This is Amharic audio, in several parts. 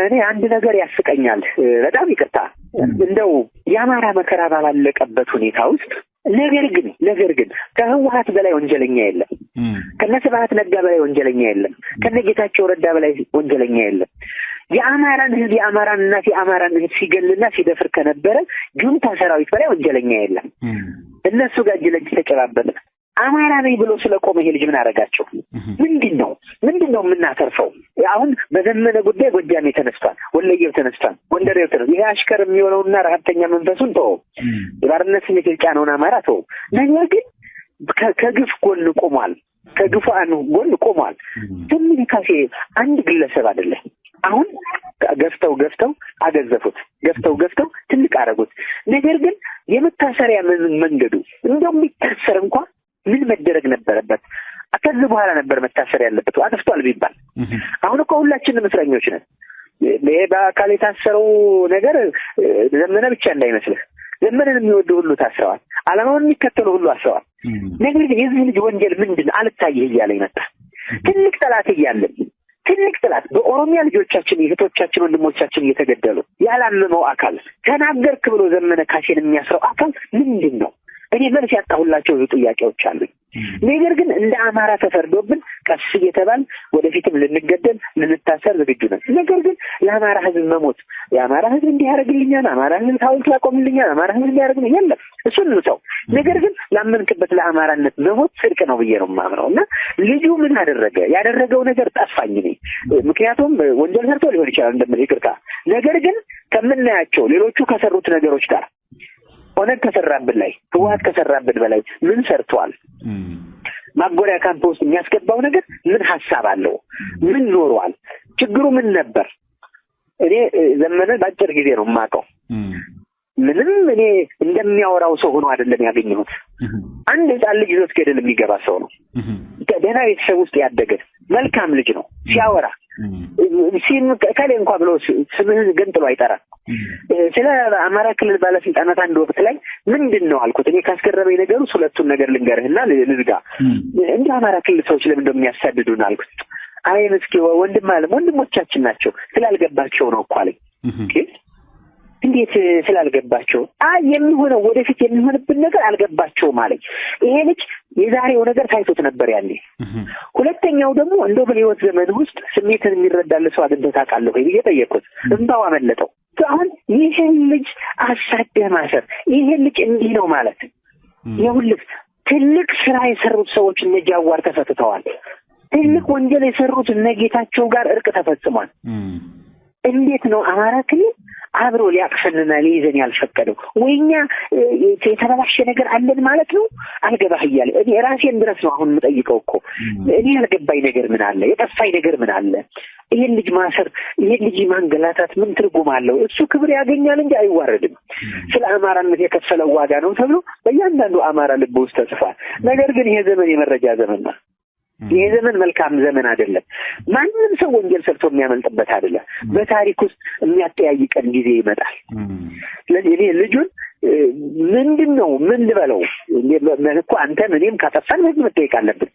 እኔ አንድ ነገር ያስቀኛል። በጣም ይቅርታ እንደው የአማራ መከራ ባላለቀበት ሁኔታ ውስጥ ነገር ግን ነገር ግን ከህወሀት በላይ ወንጀለኛ የለም። ከነ ስብሀት ነጋ በላይ ወንጀለኛ የለም። ከነ ጌታቸው ረዳ በላይ ወንጀለኛ የለም። የአማራን ህዝብ የአማራን እናት የአማራን ህዝብ ሲገልና ሲደፍር ከነበረ ጁንታ ሰራዊት በላይ ወንጀለኛ የለም። እነሱ ጋር እጅ ለእጅ ተጨባበጠ። አማራ ነኝ ብሎ ስለቆመ ይሄ ልጅ ምን አደረጋቸው? ምንድን ነው ምንድን ነው የምናተርፈው? አሁን በዘመነ ጉዳይ ጎጃሜ ተነስቷል፣ ወለየው ተነስቷል፣ ጎንደሬው ተነስቷል። ይሄ አሽከር የሚሆነውና ረሀብተኛ መንፈሱን ተወው፣ የባርነት ስሜት የጫነውን አማራ ተወው። ነገር ግን ከግፍ ጎን ቆሟል፣ ከግፉአን ጎን ቆሟል። ዘመነ ካሴ አንድ ግለሰብ አይደለም። አሁን ገፍተው ገፍተው አገዘፉት፣ ገፍተው ገፍተው ትልቅ አደረጉት። ነገር ግን የመታሰሪያ መንገዱ እንደው የሚታሰር እንኳ ምን መደረግ ነበረበት? ከዚህ በኋላ ነበር መታሰር ያለበት አጥፍቷል ቢባል። አሁን እኮ ሁላችንም እስረኞች ነን። ይሄ በአካል የታሰረው ነገር ዘመነ ብቻ እንዳይመስልህ። ዘመንን የሚወዱ ሁሉ ታስረዋል። ዓላማውን የሚከተሉ ሁሉ አስረዋል። ነገር ግን የዚህ ልጅ ወንጀል ምንድን አልታየህ እያለ ይመጣ ትልቅ ጠላት እያለን ትልቅ ጥላት በኦሮሚያ ልጆቻችን እህቶቻችን፣ ወንድሞቻችን እየተገደሉ ያላመመው አካል ተናገርክ ብሎ ዘመነ ካሴን የሚያስረው አካል ምንድን ነው? እኔ መልስ ያጣሁላቸው ብዙ ጥያቄዎች አሉኝ። ነገር ግን እንደ አማራ ተፈርዶብን ቀስ እየተባል ወደፊትም ልንገደል ልንታሰር ዝግጁ ነን። ነገር ግን ለአማራ ሕዝብ መሞት የአማራ ሕዝብ እንዲህ ያደርግልኛል፣ አማራ ሕዝብ ሐውልት ያቆምልኛል፣ አማራ ሕዝብ እንዲያደርግ የለም እሱን ሰው ነገር ግን ላመንክበት ለአማራነት መሞት ጽድቅ ነው ብዬ ነው የማምነው እና ልጁ ምን አደረገ? ያደረገው ነገር ጠፋኝ እኔ ምክንያቱም ወንጀል ሰርቶ ሊሆን ይችላል እንደምን ይቅርታ። ነገር ግን ከምናያቸው ሌሎቹ ከሰሩት ነገሮች ጋር ኦነግ ከሰራብን ላይ ህወሀት ከሰራብን በላይ ምን ሰርተዋል? ማጎሪያ ካምፕ ውስጥ የሚያስገባው ነገር ምን ሀሳብ አለው? ምን ኖሯል? ችግሩ ምን ነበር? እኔ ዘመነን በአጭር ጊዜ ነው የማውቀው። ምንም እኔ እንደሚያወራው ሰው ሆኖ አይደለም ያገኘሁት። አንድ ህፃን ልጅ ይዞት ገደል የሚገባ ሰው ነው። ደህና ቤተሰብ ውስጥ ያደገ መልካም ልጅ ነው። ሲያወራ ከሌ እንኳ ብሎ ስምህን ገንጥሎ አይጠራም። ስለ አማራ ክልል ባለስልጣናት አንድ ወቅት ላይ ምንድን ነው አልኩት። እኔ ካስገረመኝ ውስጥ ሁለቱን ነገር ልንገርህና ልዝጋ። እንደ አማራ ክልል ሰዎች ለምን እንደሚያሳድዱን አልኩት። አይ ምስኪ ወንድም አለም ወንድሞቻችን ናቸው ስላልገባቸው ነው እኮ አለኝ። እንዴት ስላልገባቸው? አይ የሚሆነው ወደፊት የሚሆንብን ነገር አልገባቸውም አለኝ። ይሄ ልጅ የዛሬው ነገር ታይቶት ነበር ያኔ። ሁለተኛው ደግሞ እንደው በህይወት ዘመን ውስጥ ስሜትን የሚረዳል ሰው አግኝተህ ታውቃለህ ወይ ብዬ ጠየቅኩት። እንባው አመለጠው። አሁን ይህን ልጅ አሳደህ ማሰር፣ ይህን ልጅ እንዲህ ነው ማለት ይኸውልህ፣ ትልቅ ስራ የሰሩት ሰዎች እነ ጃዋር ተፈትተዋል። ትልቅ ወንጀል የሰሩት እነ ጌታቸው ጋር እርቅ ተፈጽሟል። እንዴት ነው አማራ ክልል አብሮ ሊያቅፈንና ሊይዘን ያልፈቀደው? ወይኛ የተበላሸ ነገር አለን ማለት ነው? አልገባህ እያለ እኔ ራሴን ድረስ ነው አሁን የምጠይቀው እኮ እኔ ያልገባኝ ነገር ምን አለ? የጠፋኝ ነገር ምን አለ? ይሄን ልጅ ማሰር፣ ይሄን ልጅ ማንገላታት ምን ትርጉም አለው? እሱ ክብር ያገኛል እንጂ አይዋረድም። ስለ አማራነት የከፈለው ዋጋ ነው ተብሎ በእያንዳንዱ አማራ ልብ ውስጥ ተጽፏል። ነገር ግን ይሄ ዘመን የመረጃ ዘመን ነው። ይሄ ዘመን መልካም ዘመን አይደለም። ማንም ሰው ወንጀል ሰርቶ የሚያመልጥበት አይደለም። በታሪክ ውስጥ የሚያጠያይቀን ጊዜ ይመጣል። ስለዚህ እኔ ልጁን ምንድን ነው ምን ልበለው እኮ አንተም እኔም ካጠፋን ህግ መጠየቅ አለብን።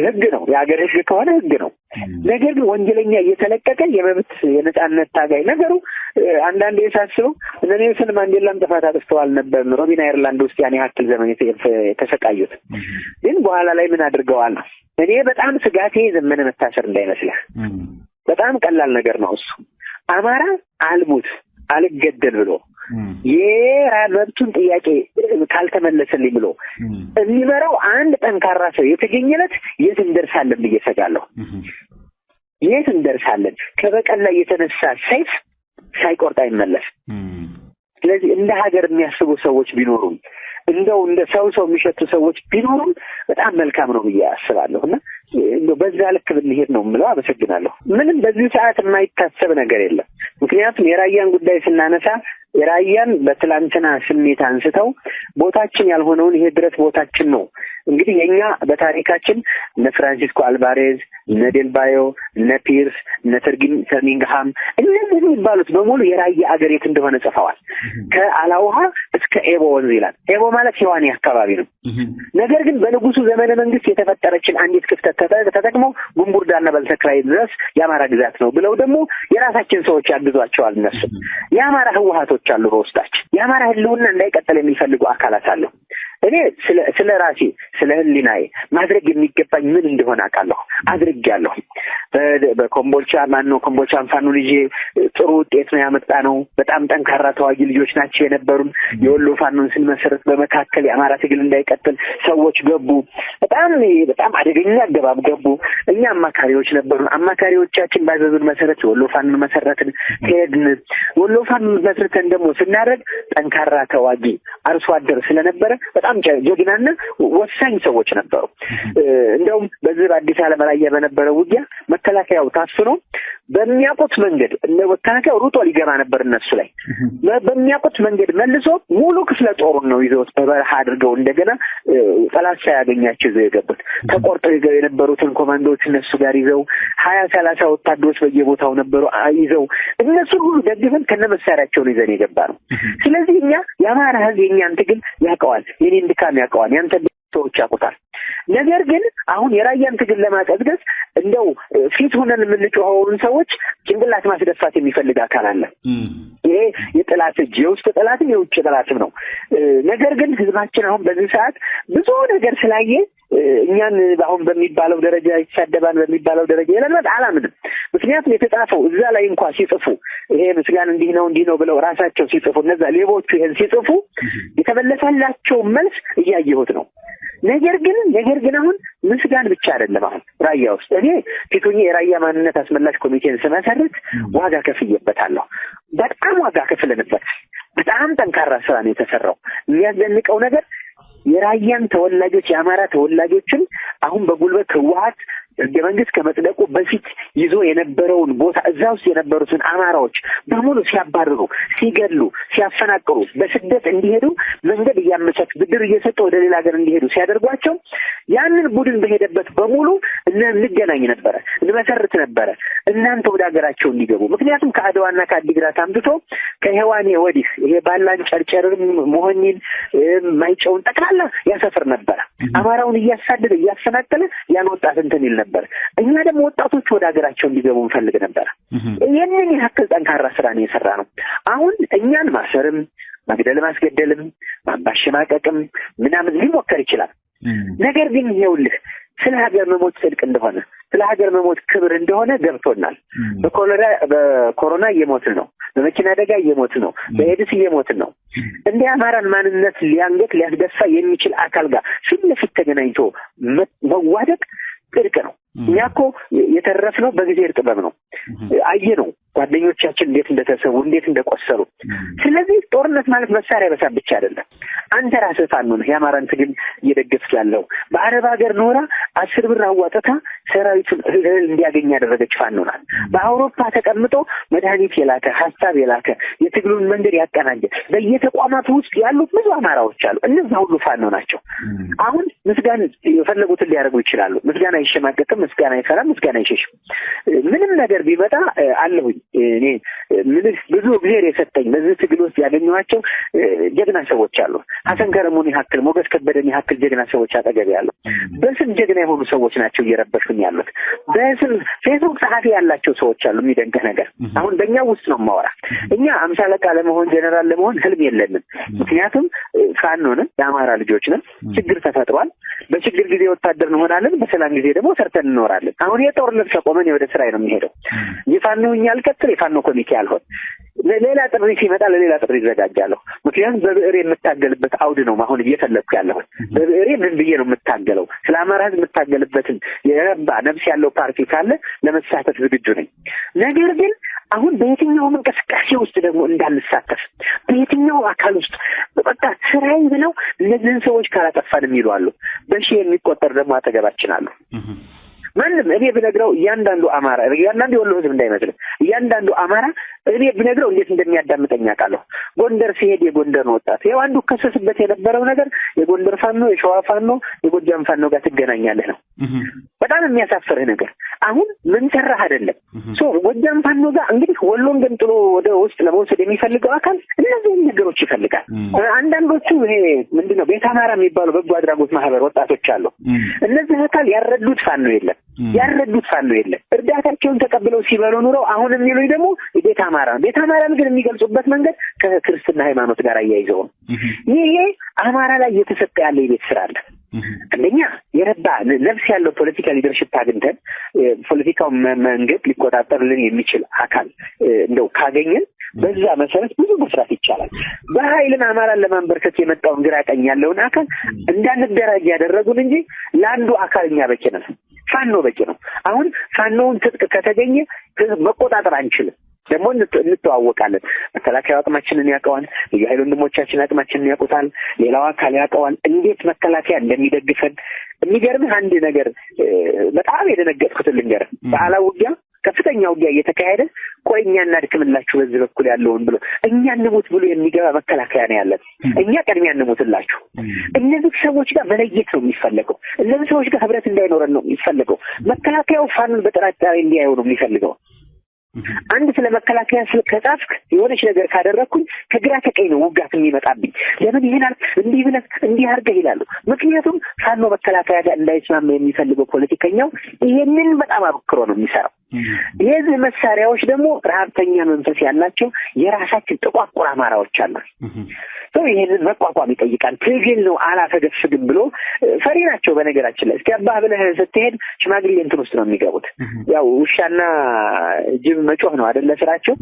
ህግ ነው፣ የሀገር ህግ ከሆነ ህግ ነው። ነገር ግን ወንጀለኛ እየተለቀቀ የመብት የነጻነት ታጋይ ነገሩ አንዳንዴ የሳስበው እነ ኔልሰን ማንዴላም ጥፋት አጥፍተዋል ነበር ሮቢን አይርላንድ ውስጥ ያን ያክል ዘመን የተሰቃዩት። ግን በኋላ ላይ ምን አድርገዋል ነው እኔ በጣም ስጋቴ ዘመነ መታሰር እንዳይመስልህ። በጣም ቀላል ነገር ነው እሱ አማራ አልሙት አልገደል ብሎ የመብቱን ጥያቄ ካልተመለሰልኝ ብሎ የሚመራው አንድ ጠንካራ ሰው የተገኘለት የት እንደርሳለን ብዬ እሰጋለሁ። የት እንደርሳለን? ከበቀል ላይ የተነሳ ሰይፍ ሳይቆርጥ አይመለስም። ስለዚህ እንደ ሀገር የሚያስቡ ሰዎች ቢኖሩም እንደው እንደ ሰው ሰው የሚሸቱ ሰዎች ቢኖሩም በጣም መልካም ነው ብዬ አስባለሁ እና እንደው በዛ ልክ ብንሄድ ነው የምለው። አመሰግናለሁ። ምንም በዚህ ሰዓት የማይታሰብ ነገር የለም። ምክንያቱም የራያን ጉዳይ ስናነሳ የራያን በትላንትና ስሜት አንስተው ቦታችን ያልሆነውን ይሄ ድረስ ቦታችን ነው እንግዲህ የእኛ በታሪካችን እነ ፍራንሲስኮ አልቫሬዝ፣ እነ ዴልባዮ፣ እነ ፒርስ፣ እነ ተርሚንግሃም እነዚህ የሚባሉት በሙሉ የራያ አገር የት እንደሆነ ጽፈዋል። ከአላውሃ እስከ ኤቦ ወንዝ ይላል። ኤቦ ማለት የዋኔ አካባቢ ነው። ነገር ግን በንጉሱ ዘመነ መንግስት የተፈጠረችን አንዲት ክፍተት ተጠቅመው ጉንቡርዳና በልተክራይ ድረስ የአማራ ግዛት ነው ብለው ደግሞ የራሳችን ሰዎች ያግዟቸዋል። እነሱ የአማራ ህወሀቶች አሉ በውስጣችን የአማራ ህልውና እንዳይቀጥል የሚፈልጉ አካላት አሉ። እኔ ስለ ራሴ ስለ ህሊናዬ ማድረግ የሚገባኝ ምን እንደሆነ አውቃለሁ፣ አድርጌያለሁ። በኮምቦልቻ ማነው ኮምቦልቻን ፋኖን ይዤ ጥሩ ውጤት ነው ያመጣ ነው። በጣም ጠንካራ ተዋጊ ልጆች ናቸው የነበሩን። የወሎ ፋኖን ስንመሰረት በመካከል የአማራ ትግል እንዳይቀጥል ሰዎች ገቡ። በጣም በጣም አደገኛ አገባብ ገቡ። እኛ አማካሪዎች ነበሩን። አማካሪዎቻችን ባዘዙን መሰረት የወሎ ፋኖን መሰረትን፣ ሄድን። ወሎ ፋኖን መስርተን ደግሞ ስናደርግ ጠንካራ ተዋጊ አርሶ አደር ስለነበረ በጣም ጀግናና ወሳኝ ሰዎች ነበሩ። እንደውም በዚህ በአዲስ ዓለም ላይ በነበረው ውጊያ መከላከያው ታፍኖ በሚያውቁት መንገድ መከላከያው ሩጦ ሊገባ ነበር እነሱ ላይ በሚያውቁት መንገድ መልሶ ሙሉ ክፍለ ጦሩን ነው ይዘውት በበረሃ አድርገው እንደገና ጠላት ሳያገኛቸው ይዘው የገቡት ተቆርጠው የነበሩትን ኮማንዶዎች እነሱ ጋር ይዘው ሀያ ሰላሳ ወታደሮች በየቦታው ነበሩ ይዘው እነሱን ሁሉ ደግፈን ከነ መሳሪያቸው ነው ይዘን የገባ ነው። ስለዚህ እኛ የአማራ ሕዝብ የእኛን ትግል ያውቀዋል፣ የኔን ድካም ያውቀዋል፣ ያንተ ሰዎች ያውቁታል። ነገር ግን አሁን የራያን ትግል ለማቀዝቀዝ እንደው ፊት ሆነን የምንጮኸውን ሰዎች ጭንቅላት ማስደፋት የሚፈልግ አካል አለ። ይሄ የጠላት እጅ የውስጥ ጠላትም የውጭ ጠላትም ነው። ነገር ግን ህዝባችን አሁን በዚህ ሰዓት ብዙ ነገር ስላየ እኛን አሁን በሚባለው ደረጃ ይሳደባን በሚባለው ደረጃ የለመድ አላምንም። ምክንያቱም የተጻፈው እዛ ላይ እንኳ ሲጽፉ ይሄ ምስጋን እንዲህ ነው እንዲህ ነው ብለው ራሳቸው ሲጽፉ እነዛ ሌቦቹ ይሄን ሲጽፉ የተመለሰላቸው መልስ እያየሁት ነው። ነገር ግን ነገር ግን አሁን ምስጋን ብቻ አይደለም። አሁን ራያ ውስጥ እኔ ፊቱኜ የራያ ማንነት አስመላሽ ኮሚቴን ስመሰርት ዋጋ ከፍዬበታለሁ። በጣም ዋጋ ከፍለንበት በጣም ጠንካራ ስራ ነው የተሰራው። የሚያስደንቀው ነገር የራያን ተወላጆች የአማራ ተወላጆችን አሁን በጉልበት ህወሀት ህገ መንግስት ከመጽደቁ በፊት ይዞ የነበረውን ቦታ እዛ ውስጥ የነበሩትን አማራዎች በሙሉ ሲያባርሩ፣ ሲገሉ፣ ሲያፈናቅሩ፣ በስደት እንዲሄዱ መንገድ እያመቻች ብድር እየሰጠ ወደ ሌላ ሀገር እንዲሄዱ ሲያደርጓቸው ያንን ቡድን በሄደበት በሙሉ እንገናኝ ነበረ፣ እንመሰርት ነበረ እናንተ ወደ ሀገራቸው እንዲገቡ። ምክንያቱም ከአድዋና ከአዲግራት አምጥቶ ከሔዋኔ ወዲህ ይሄ ባላን ጨርጨርን፣ መሆኒን፣ ማይጨውን ጠቅላላ ያሰፍር ነበረ። አማራውን እያሳደደ እያፈናቀለ ያን ወጣት እንትን ይል ነበር። እኛ ደግሞ ወጣቶቹ ወደ ሀገራቸው እንዲገቡ እንፈልግ ነበር። ይህንን ያክል ጠንካራ ስራ ነው የሰራ ነው። አሁን እኛን ማሰርም መግደል ማስገደልም ማባሸማቀቅም ምናምን ሊሞከር ይችላል። ነገር ግን ይኸውልህ ስለ ሀገር መሞት ጽድቅ እንደሆነ ስለ ሀገር መሞት ክብር እንደሆነ ገብቶናል። በኮሮና እየሞትን ነው። በመኪና አደጋ እየሞትን ነው። በኤድስ እየሞትን ነው። እንደ አማራን ማንነት ሊያንገት ሊያስደፋ የሚችል አካል ጋር ፊት ለፊት ተገናኝቶ መዋደቅ ጽድቅ ነው። እኛ እኮ የተረፍነው በእግዚአብሔር ጥበብ ነው። አየ ነው ጓደኞቻችን እንዴት እንደተሰዉ እንዴት እንደቆሰሉ። ስለዚህ ጦርነት ማለት መሳሪያ በሳብ ብቻ አይደለም። አንተ ራስህ ፋኖ ነህ። የአማራን ትግል እየደገፍክ ያለው በአረብ ሀገር ኖራ አስር ብር አዋጥታ ሰራዊቱን እህል እንዲያገኝ ያደረገች ፋኖ ናት። በአውሮፓ ተቀምጦ መድኃኒት የላከ ሀሳብ የላከ የትግሉን መንገድ ያቀናጀ በየተቋማቱ ውስጥ ያሉ ብዙ አማራዎች አሉ። እነዛ ሁሉ ፋኖ ናቸው። አሁን ምስጋና የፈለጉትን ሊያደርጉ ይችላሉ። ምስጋና አይሸማቀቅም። ምስጋና አይፈራም። ምስጋና አይሸሽም። ምንም ነገር ቢመጣ አለሁኝ እኔ ምንህ ብዙ እግዚአብሔር የሰጠኝ በዚህ ትግል ውስጥ ያገኘኋቸው ጀግና ሰዎች አሉ። ሀሰን ከረሙን ያክል ሞገስ ከበደን ያክል ጀግና ሰዎች አጠገቤ ያሉ በስም ጀግና የሆኑ ሰዎች ናቸው እየረበሹኝ ያሉት። በስም ፌስቡክ ጸሐፊ ያላቸው ሰዎች አሉ። የሚደንቅህ ነገር አሁን በእኛ ውስጥ ነው የማወራ። እኛ አምሳ አለቃ ለመሆን ጀነራል ለመሆን ህልም የለንም። ምክንያቱም ፋኖ ነን፣ የአማራ ልጆች ነን። ችግር ተፈጥሯል። በችግር ጊዜ ወታደር እንሆናለን፣ በሰላም ጊዜ ደግሞ ሰርተን እንኖራለን። አሁን የጦርነት ከቆመን ወደ ስራ ነው የሚሄደው። የፋኖ እኛ አልቀጥል የፋኖ ኮሚቴ አልሆን ሌላ ጥሪ ሲመጣ ለሌላ ጥሪ ይዘጋጃለሁ። ምክንያቱም በብዕር የምታገልበት አውድ ነው አሁን እየፈለግኩ ያለሁት። በብዕሬ ምን ብዬ ነው የምታገለው? ስለ አማራ ህዝብ የምታገልበትን የረባ ነፍስ ያለው ፓርቲ ካለ ለመሳተፍ ዝግጁ ነኝ። ነገር ግን አሁን በየትኛውም እንቅስቃሴ ውስጥ ደግሞ እንዳንሳተፍ በየትኛው አካል ውስጥ በቃ ስራዬ ብለው እነዚህን ሰዎች ካላጠፋን የሚሉ አሉ። በሺህ የሚቆጠር ደግሞ አጠገባችን አሉ። ማንም እኔ ብነግረው እያንዳንዱ አማራ እያንዳንዱ የወሎ ህዝብ እንዳይመስልህ እያንዳንዱ አማራ እኔ ብነግረው እንዴት እንደሚያዳምጠኝ አውቃለሁ። ጎንደር ሲሄድ የጎንደርን ወጣት ይኸው አንዱ ከሰስበት የነበረው ነገር የጎንደር ፋኖ፣ የሸዋ ፋኖ፣ የጎጃም ፋኖ ጋር ትገናኛለህ ነው። በጣም የሚያሳፍርህ ነገር አሁን ምን ሰራህ አይደለም። so ጎጃም ፋኖ ጋር እንግዲህ ወሎን ገንጥሎ ወደ ውስጥ ለመውሰድ የሚፈልገው አካል እነዚህን ነገሮች ይፈልጋል። አንዳንዶቹ ይሄ ምንድን ነው ቤተ አማራ የሚባሉ በጎ አድራጎት ማህበር ወጣቶች አሉ። እነዚህ አካል ያረዱት ፋኖ የለም ያረዱት ፋኖ የለም። እርዳታቸውን ተቀብለው ሲበሉ ኑረው አሁን የሚሉኝ ደግሞ ቤተ አማራ ነው። ቤተ አማራን ግን የሚገልጹበት መንገድ ከክርስትና ሃይማኖት ጋር አያይዘው ነው። ይሄ አማራ ላይ እየተሰጠ ያለ የቤት ስራ አለ። አንደኛ የረባ ነፍስ ያለው ፖለቲካ ሊደርሽፕ አግኝተን ፖለቲካው መንገድ ሊቆጣጠርልን የሚችል አካል እንደው ካገኘን በዛ መሰረት ብዙ መስራት ይቻላል። በኃይልን አማራን ለማንበርከት የመጣውን ግራ ቀኝ ያለውን አካል እንዳንደራጅ ያደረጉን እንጂ ለአንዱ አካል እኛ በቂ ነው። ፋኖ በቂ ነው። አሁን ፋኖውን ትጥቅ ከተገኘ መቆጣጠር አንችልም። ደግሞ እንተዋወቃለን። መከላከያ አቅማችንን ያውቀዋል። የኃይል ወንድሞቻችን አቅማችንን ያውቁታል። ሌላው አካል ያውቀዋል። እንዴት መከላከያ እንደሚደግፈን የሚገርምህ አንድ ነገር በጣም የደነገጥኩትን ልንገርህ። በዓላ ውጊያ ከፍተኛ ውጊያ እየተካሄደ ቆይ እኛ እናድክምላችሁ በዚህ በኩል ያለውን ብሎ እኛ እንሙት ብሎ የሚገባ መከላከያ ነው ያለን። እኛ ቅድሚያ እንሙትላችሁ። እነዚህ ሰዎች ጋር መለየት ነው የሚፈለገው። እነዚህ ሰዎች ጋር ህብረት እንዳይኖረን ነው የሚፈለገው። መከላከያው ፋኑን በጥርጣሬ እንዲያየው ነው የሚፈልገው። አንድ ስለ መከላከያ ስለ ከጻፍክ የሆነች ነገር ካደረግኩኝ ከግራ ከቀኝ ነው ውጋት የሚመጣብኝ። ለምን ይሄናል እንዲህ ብለህ እንዲህ አድርገህ ይላሉ። ምክንያቱም ፋኖ መከላከያ ጋር እንዳይስማማ የሚፈልገው ፖለቲከኛው ይሄንን በጣም አበክሮ ነው የሚሰራው። የዚህ መሳሪያዎች ደግሞ ረሀብተኛ መንፈስ ያላቸው የራሳችን ጥቋቁር አማራዎች አሉ። ሰው ይሄንን መቋቋም ይጠይቃል። ትግል ነው አላፈገፍግም ብሎ ፈሪ ናቸው። በነገራችን ላይ እስቲ አባህ ብለህ ስትሄድ ሽማግሌ እንትን ውስጥ ነው የሚገቡት። ያው ውሻና ጅብ መጮህ ነው አደለ ስራቸው።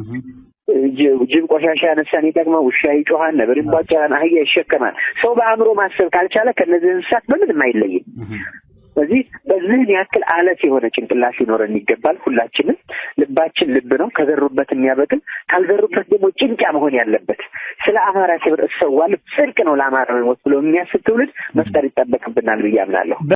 ጅብ ቆሻሻ ያነሳን ይጠቅመው፣ ውሻ ይጮሃል፣ ነብር ይቧጨራል፣ አህያ ይሸከማል። ሰው በአእምሮ ማሰብ ካልቻለ ከነዚህ እንስሳት በምንም አይለይም። ስለዚህ በዚህን ያክል አለት የሆነ ጭንቅላት ሊኖረን ይገባል። ሁላችንም ልባችን ልብ ነው፣ ከዘሩበት የሚያበቅል ካልዘሩበት ደግሞ ጭንጫ መሆን ያለበት ስለ አማራ ክብር እሰዋለሁ ጽድቅ ነው ለአማራ ብሎ የሚያስብ ትውልድ መፍጠር ይጠበቅብናል ብዬ አምናለሁ።